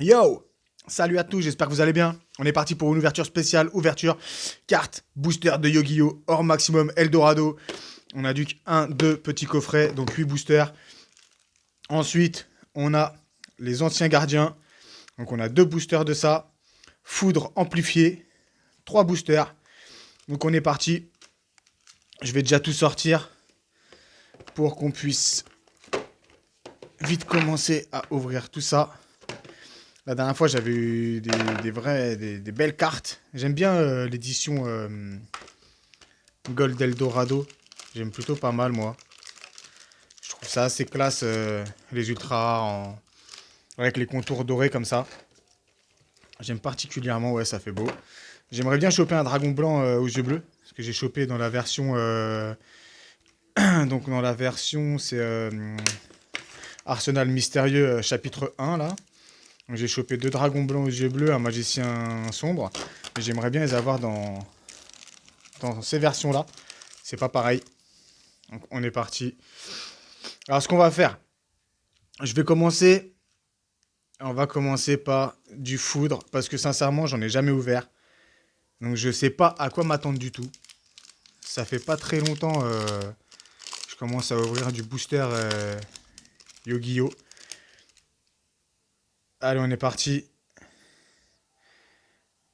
Yo Salut à tous, j'espère que vous allez bien. On est parti pour une ouverture spéciale, ouverture carte booster de Yu-Gi-Oh! hors maximum Eldorado. On a du 1, 2 petits coffrets, donc 8 boosters. Ensuite, on a les anciens gardiens. Donc on a deux boosters de ça. Foudre amplifié, 3 boosters. Donc on est parti. Je vais déjà tout sortir pour qu'on puisse vite commencer à ouvrir tout ça. La dernière fois, j'avais eu des, vrais, des, belles cartes. J'aime bien euh, l'édition euh, Gold Eldorado. J'aime plutôt pas mal, moi. Je trouve ça assez classe, euh, les ultras, avec les contours dorés comme ça. J'aime particulièrement, ouais, ça fait beau. J'aimerais bien choper un dragon blanc aux yeux bleus. Parce que j'ai chopé dans la version... donc dans la version, c'est Arsenal Mystérieux chapitre 1, là. J'ai chopé deux dragons blancs aux yeux bleus, un magicien sombre. J'aimerais bien les avoir dans, dans ces versions-là. C'est pas pareil. Donc on est parti. Alors ce qu'on va faire, je vais commencer. On va commencer par du foudre. Parce que sincèrement, j'en ai jamais ouvert. Donc je sais pas à quoi m'attendre du tout. Ça fait pas très longtemps. Euh, je commence à ouvrir du booster euh, Yu-Gi-Oh! Allez, on est parti.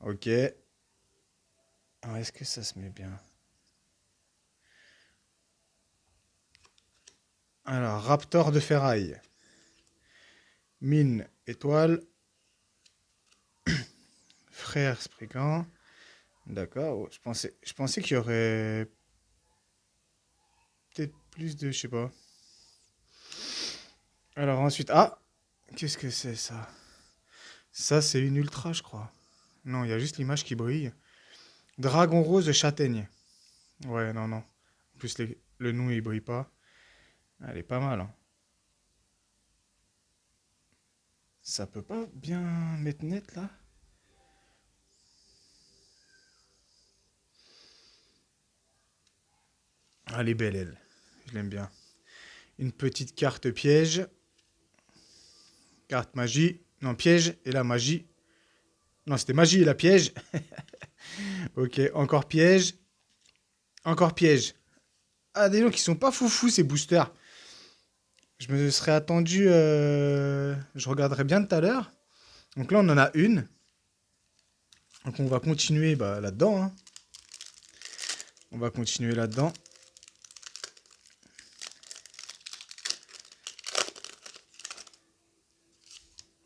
Ok. Est-ce que ça se met bien? Alors, Raptor de ferraille. Mine, étoile. Frère Sprigant. D'accord. Je pensais, je pensais qu'il y aurait peut-être plus de... Je sais pas. Alors ensuite... Ah Qu'est-ce que c'est ça? Ça, c'est une ultra, je crois. Non, il y a juste l'image qui brille. Dragon rose de châtaigne. Ouais, non, non. En plus, le nom, il brille pas. Elle est pas mal. Hein. Ça peut pas bien mettre net, là? Elle est belle, elle. Je l'aime bien. Une petite carte piège. Carte magie. Non, piège et la magie. Non, c'était magie et la piège. ok, encore piège. Encore piège. Ah, des gens qui sont pas foufous, ces boosters. Je me serais attendu... Euh, je regarderai bien tout à l'heure. Donc là, on en a une. Donc on va continuer bah, là-dedans. Hein. On va continuer là-dedans.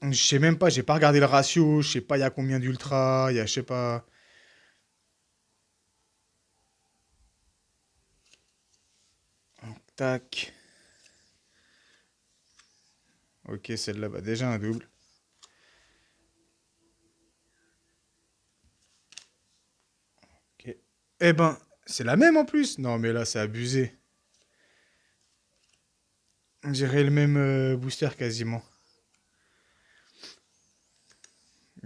Je sais même pas, j'ai pas regardé le ratio, je sais pas il y a combien d'ultra, il y a je sais pas. tac. Ok, celle-là, bah déjà un double. Ok. Eh ben, c'est la même en plus. Non, mais là, c'est abusé. On dirait le même euh, booster quasiment.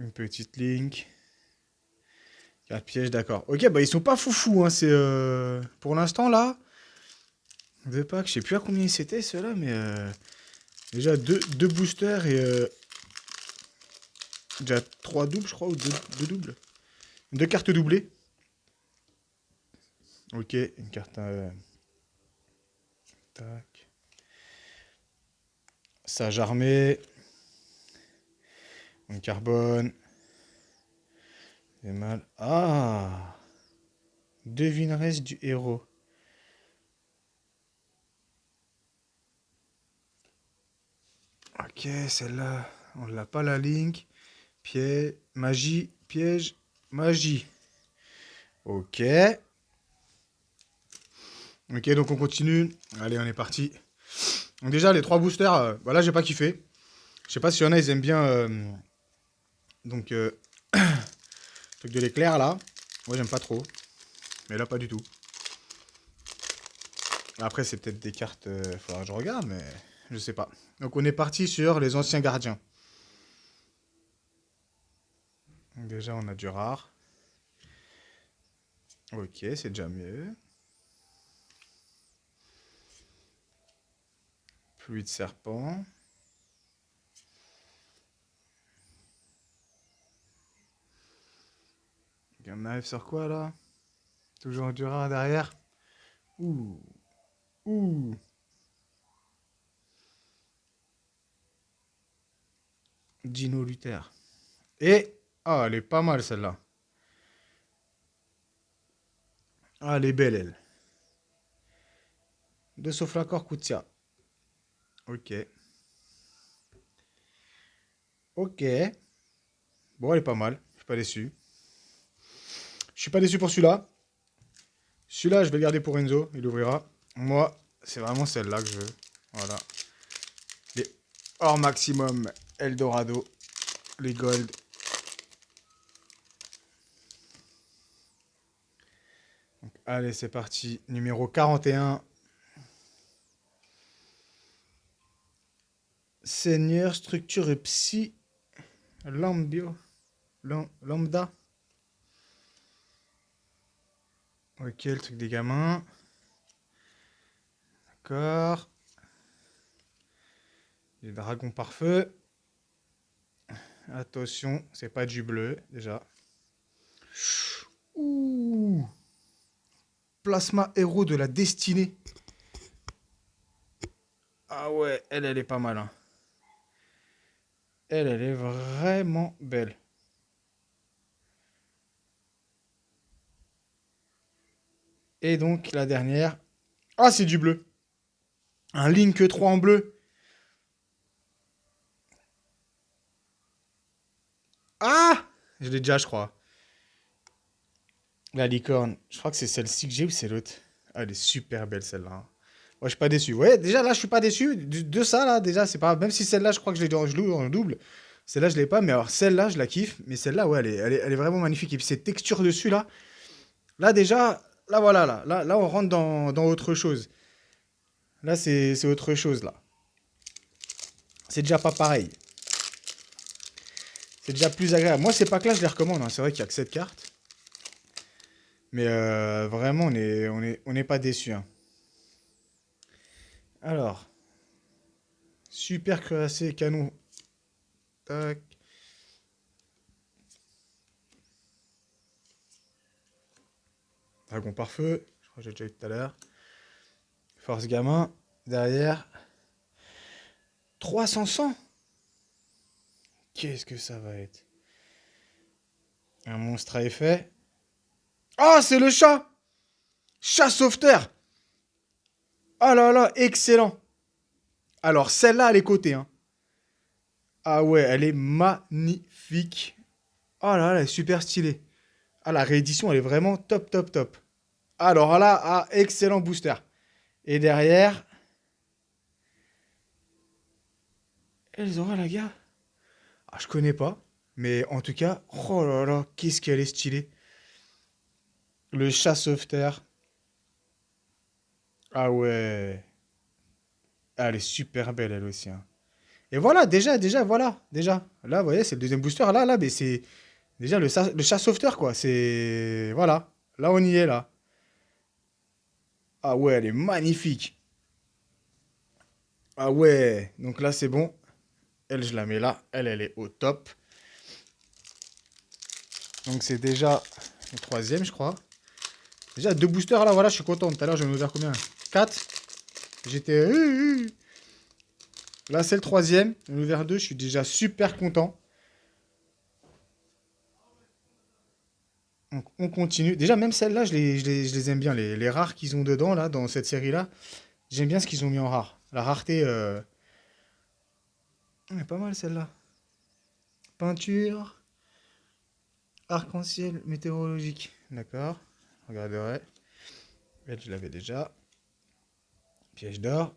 Une petite link. Carte piège, d'accord. Ok, bah ils sont pas foufous, hein. C'est euh, pour l'instant là. Je sais plus à combien c'était ceux-là, mais euh, déjà deux, deux, boosters et euh, déjà trois doubles, je crois, ou deux, doubles. Deux cartes doublées. Ok, une carte. Tac. Sage armé carbone. C'est mal. Ah Devineresse du héros. Ok, celle-là, on l'a pas la link. Piège, magie, piège, magie. Ok. Ok, donc on continue. Allez, on est parti. Donc déjà, les trois boosters, voilà, euh, j'ai pas kiffé. Je sais pas si y en a, ils aiment bien euh, donc, euh, truc de l'éclair là. Moi, j'aime pas trop. Mais là, pas du tout. Après, c'est peut-être des cartes. Euh, faudra que je regarde, mais je sais pas. Donc, on est parti sur les anciens gardiens. déjà, on a du rare. Ok, c'est déjà mieux. Pluie de serpent. On arrive sur quoi là? Toujours du rare derrière? Ouh. Ouh. Dino Luther. Et. Ah, elle est pas mal celle-là. Ah, elle est belle, elle. De Soflacor Koutia. Ok. Ok. Bon, elle est pas mal. Je suis pas déçu. Suis pas déçu pour celui-là. Celui-là, je vais le garder pour Enzo. Il ouvrira. Moi, c'est vraiment celle-là que je veux. Voilà. Les hors maximum Eldorado. Les gold. allez, c'est parti. Numéro 41. Seigneur, structure et psy. Lambio. Lambda. Ok, le truc des gamins. D'accord. Les dragons par feu. Attention, c'est pas du bleu, déjà. Ouh Plasma héros de la destinée. Ah ouais, elle, elle est pas mal. Hein. Elle, elle est vraiment belle. Et donc, la dernière. Ah, c'est du bleu. Un Link 3 en bleu. Ah Je l'ai déjà, je crois. La licorne. Je crois que c'est celle-ci que j'ai ou c'est l'autre? Ah, Elle est super belle, celle-là. Moi, je suis pas déçu. Ouais, déjà, là, je suis pas déçu. De, ça, là, déjà, c'est pas... Même si celle-là, je crois que je l'ai en double. Celle-là, je l'ai pas. Mais alors, celle-là, je la kiffe. Mais celle-là, ouais, elle est, elle, est, elle est vraiment magnifique. Et puis, cette texture dessus, là. Là, déjà, Là, voilà, là. Là, on rentre dans, autre chose. Là, c'est autre chose, là. C'est déjà pas pareil. C'est déjà plus agréable. Moi, c'est pas que là, je les recommande. Hein. C'est vrai qu'il n'y a que cette carte. Mais euh, vraiment, on n'est pas déçus. Hein. Alors. Super cuirassé, canon. Tac. Dragon par feu, je crois que j'ai déjà eu tout à l'heure. Force gamin, derrière. 300 100 Qu'est-ce que ça va être? Un monstre à effet. Ah, c'est le chat Chat sauveteur Oh là là, excellent Alors, celle-là, elle est cotée. Hein. Ah ouais, elle est magnifique. Oh là là, elle est super stylée. Ah, la réédition, elle est vraiment top, top, top. Alors là, ah, excellent booster. Et derrière... Elles aura la gars Ah, je connais pas. Mais en tout cas, oh là là, qu'est-ce qu'elle est stylée. Le chat sauveteur. Ah ouais. Ah, elle est super belle, elle aussi. Hein. Et voilà, déjà, déjà, voilà. Déjà. Là, vous voyez, c'est le deuxième booster. Là, là, mais c'est... Déjà, le, le chat sauveteur, quoi. C'est... Voilà. Là, on y est, là. Ah ouais, elle est magnifique. Ah ouais, donc là c'est bon. Elle, je la mets là. Elle, elle est au top. Donc c'est déjà le troisième, je crois. Déjà deux boosters là, voilà, je suis content. Tout à l'heure, je vais nous dire combien? 4. J'étais... Là, c'est le troisième. J'en ai ouvert deux, je suis déjà super content. On continue. Déjà, même celles-là, je les, aime bien. Les, rares qu'ils ont dedans, là, dans cette série-là. J'aime bien ce qu'ils ont mis en rare. La rareté... Euh... est pas mal, celle-là. Peinture. Arc-en-ciel météorologique. D'accord. Regarderai. Je l'avais déjà. Piège d'or.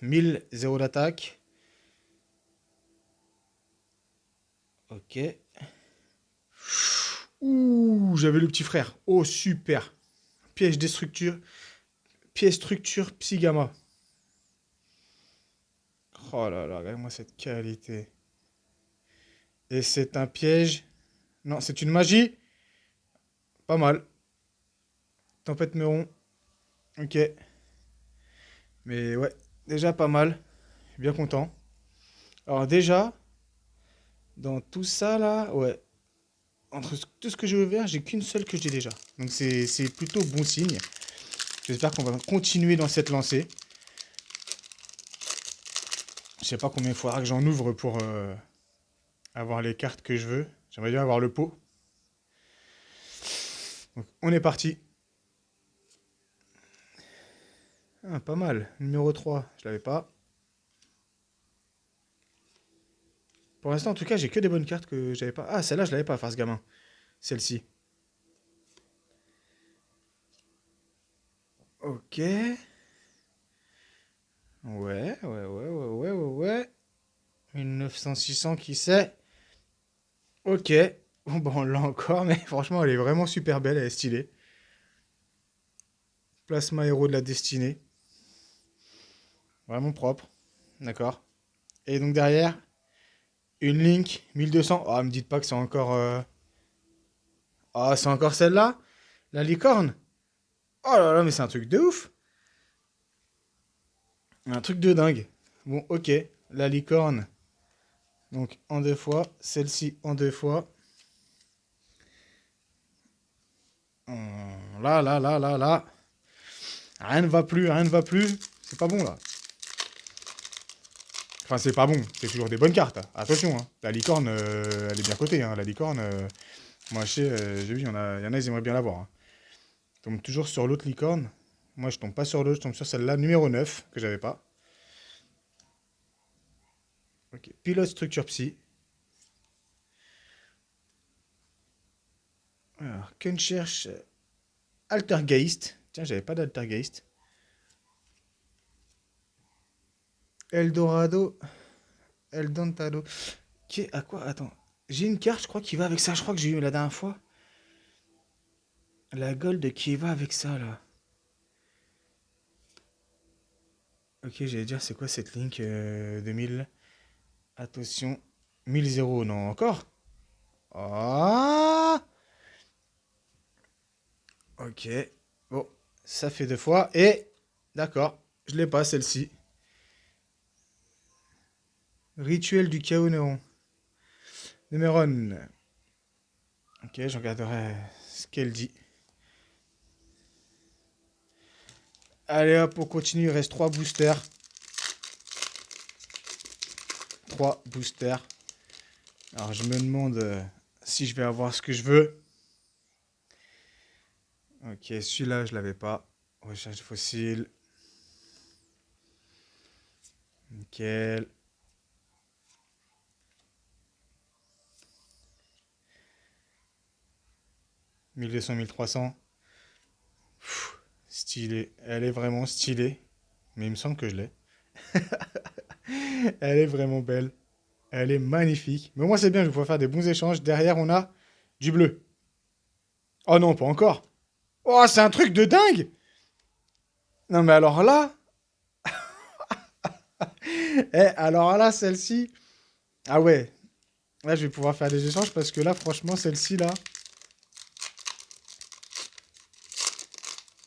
1000, 0 d'attaque. Ok. Ouh, j'avais le petit frère. Oh, super. Piège destructure. Pièce structure Psygama. Oh là là, regarde-moi cette qualité. Et c'est un piège. Non, c'est une magie. Pas mal. Tempête Meuron. Ok. Mais ouais, déjà pas mal. Bien content. Alors déjà, dans tout ça là, ouais, entre tout ce que j'ai ouvert, j'ai qu'une seule que j'ai déjà. Donc c'est plutôt bon signe. J'espère qu'on va continuer dans cette lancée. Je sais pas combien il faudra que j'en ouvre pour euh, avoir les cartes que je veux. J'aimerais bien avoir le pot. Donc, on est parti. Ah, pas mal. Numéro 3, je l'avais pas. Pour l'instant, en tout cas, j'ai que des bonnes cartes que j'avais pas. Ah, celle-là, je l'avais pas, face gamin. Celle-ci. Ok. Ouais, ouais, ouais, ouais, ouais, ouais, ouais. 1900-600, qui sait Ok. Bon, bon, on l'a encore, mais franchement, elle est vraiment super belle, elle est stylée. Plasma héros de la destinée. Vraiment propre. D'accord. Et donc derrière, une Link 1200. Ah, me dites pas que c'est encore... Euh, ah, c'est encore celle-là La licorne Oh là là, mais c'est un truc de ouf Un truc de dingue. Bon, ok. La licorne. Donc, en deux fois. Celle-ci en deux fois. Hum, là, là, là, là, là. Rien ne va plus, rien ne va plus. C'est pas bon, là. Enfin, c'est pas bon. C'est toujours des bonnes cartes. Attention, hein. La licorne, euh, elle est bien cotée. Hein. La licorne, euh, moi, je sais, euh, j'ai vu, il y, en a, y en a, ils aimeraient bien l'avoir. Hein. Tombe toujours sur l'autre licorne. Moi, je tombe pas sur l'autre, je tombe sur celle-là, numéro 9, que j'avais pas. Ok, pilote structure psy. Alors, qu'une cherche Altergeist. Tiens, j'avais pas d'Altergeist. Eldorado. Eldorado. Qui est à quoi? Attends. J'ai une carte, je crois, qui va avec ça. Je crois que j'ai eu la dernière fois. La gold qui va avec ça, là. Ok, j'allais dire, c'est quoi cette link 2000 euh, Attention? 1000 non, encore? Ah Ok. Bon, ça fait deux fois. Et, d'accord, je l'ai pas, celle-ci. Rituel du chaos néon. Numéro Ok, je regarderai ce qu'elle dit. Allez hop, on continue. Il reste 3 boosters. 3 boosters. Alors, je me demande euh, si je vais avoir ce que je veux. Ok, celui-là, je l'avais pas. Recherche fossile. Nickel. 1200, 1300. stylé. Elle est vraiment stylée. Mais il me semble que je l'ai. Elle est vraiment belle. Elle est magnifique. Mais moi, c'est bien, je vais pouvoir faire des bons échanges. Derrière, on a du bleu. Oh non, pas encore. Oh, c'est un truc de dingue Non, mais alors là... eh, alors là, celle-ci... Ah ouais. Là, je vais pouvoir faire des échanges parce que là, franchement, celle-ci, là...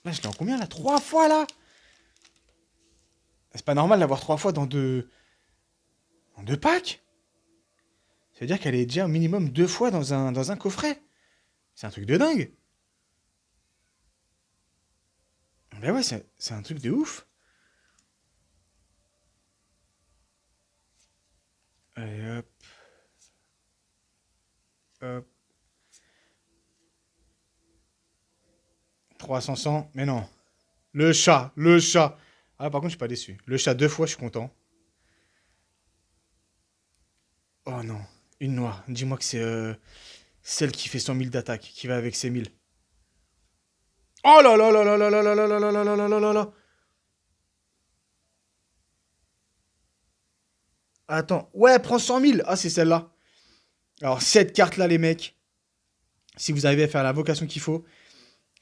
Là, je l'ai en combien, là? Trois fois, là? C'est pas normal d'avoir trois fois dans deux... En deux packs? Ça veut dire qu'elle est déjà au minimum deux fois dans un, dans un coffret? C'est un truc de dingue. Ben ouais, c'est un truc de ouf. Allez, hop. Hop. 300, 100, mais non. Le chat, le chat. Ah, par contre, je suis pas déçu. Le chat, deux fois, je suis content. Oh non, une noire. Dis-moi que c'est euh, celle qui fait 100 000 d'attaque, qui va avec ses 1000. Oh là là là là là là là là là là là là là là là Attends. Ouais, prends 100 000. Ah, c'est celle-là. Alors, cette carte-là, les mecs, si vous arrivez à faire la vocation qu'il faut,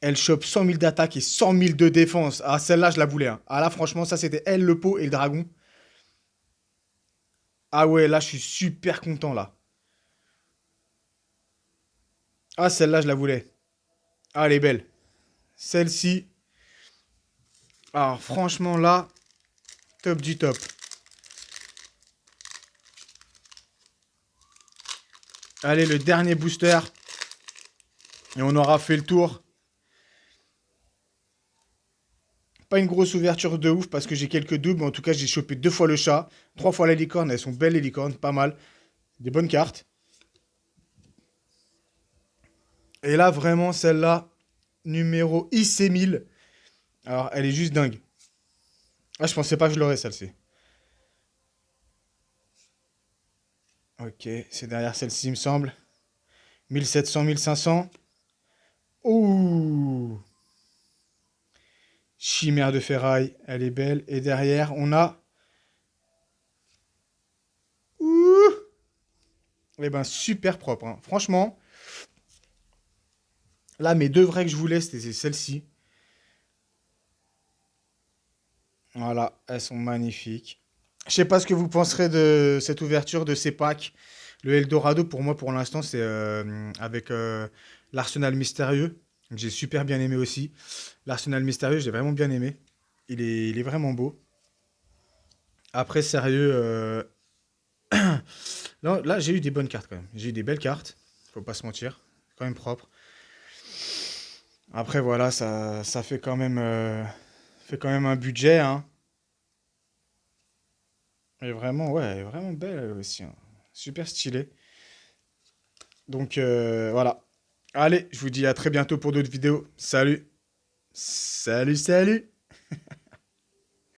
elle chope 100 000 d'attaque et 100 000 de défense. Ah, celle-là, je la voulais. Hein. Ah là, franchement, ça, c'était elle, le pot et le dragon. Ah ouais, là, je suis super content, là. Ah, celle-là, je la voulais. Ah, elle est belle. Celle-ci. Alors, franchement, là, top du top. Allez, le dernier booster. Et on aura fait le tour. Une grosse ouverture de ouf parce que j'ai quelques doubles. Mais en tout cas, j'ai chopé deux fois le chat. Trois fois la licorne. Elles sont belles les licornes. Pas mal. Des bonnes cartes. Et là, vraiment, celle-là, numéro IC1000. Alors, elle est juste dingue. Ah, je pensais pas que je l'aurais, celle-ci. Ok, c'est derrière celle-ci, il me semble. 1700, 1500. Ouh Chimère de ferraille, elle est belle. Et derrière, on a... Ouh Eh ben, super propre. Hein. Franchement, là, mes deux vrais que je voulais, c'était celle-ci. Voilà, elles sont magnifiques. Je sais pas ce que vous penserez de cette ouverture de ces packs. Le Eldorado, pour moi, pour l'instant, c'est euh, avec euh, l'Arsenal Mystérieux. J'ai super bien aimé aussi. L'Arsenal Mystérieux, j'ai vraiment bien aimé. Il est, il est, vraiment beau. Après, sérieux... Euh, là, j'ai eu des bonnes cartes quand même. J'ai eu des belles cartes. Faut pas se mentir. Quand même propre. Après, voilà, ça, ça fait quand même... fait quand même un budget, hein. Elle est vraiment, ouais, vraiment belle aussi. Hein. Super stylée. Donc euh, voilà. Allez, je vous dis à très bientôt pour d'autres vidéos. Salut. Salut, salut.